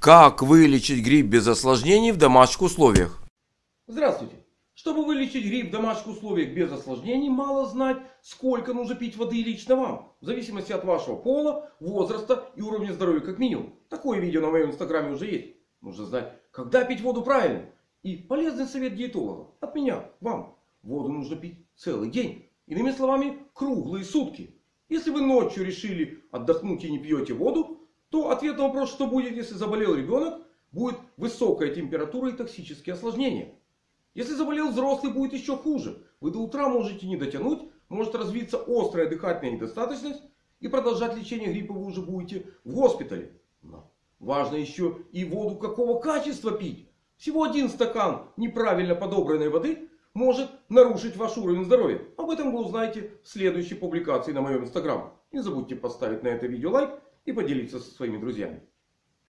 Как вылечить грипп без осложнений в домашних условиях? Здравствуйте! Чтобы вылечить грипп в домашних условиях без осложнений, мало знать, сколько нужно пить воды лично вам. В зависимости от вашего пола, возраста и уровня здоровья как минимум. Такое видео на моем инстаграме уже есть. Нужно знать, когда пить воду правильно. И полезный совет диетолога от меня, вам. Воду нужно пить целый день. Иными словами, круглые сутки. Если вы ночью решили отдохнуть и не пьете воду, то ответ на вопрос, что будет, если заболел ребенок, будет высокая температура и токсические осложнения. Если заболел взрослый, будет еще хуже. Вы до утра можете не дотянуть, может развиться острая дыхательная недостаточность. И продолжать лечение гриппа вы уже будете в госпитале. Но важно еще и воду какого качества пить. Всего один стакан неправильно подобранной воды может нарушить ваш уровень здоровья. Об этом вы узнаете в следующей публикации на моем инстаграм. Не забудьте поставить на это видео лайк и поделиться со своими друзьями.